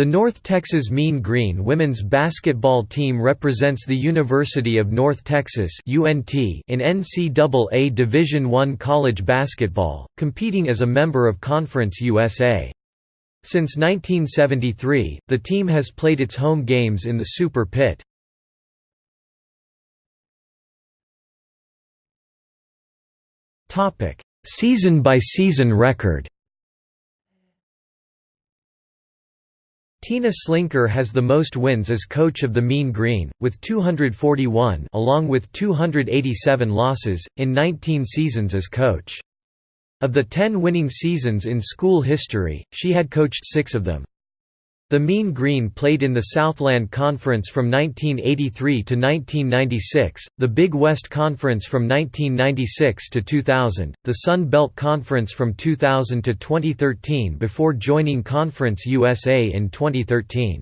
The North Texas Mean Green women's basketball team represents the University of North Texas (UNT) in NCAA Division I college basketball, competing as a member of Conference USA. Since 1973, the team has played its home games in the Super Pit. Season-by-season -season record Tina Slinkard has the most wins as coach of the Mean Green, with 241 along with 287 losses, in 19 seasons as coach. Of the 10 winning seasons in school history, she had coached six of them. The Mean Green played in the Southland Conference from 1983 to 1996, the Big West Conference from 1996 to 2000, the Sun Belt Conference from 2000 to 2013 before joining Conference USA in 2013.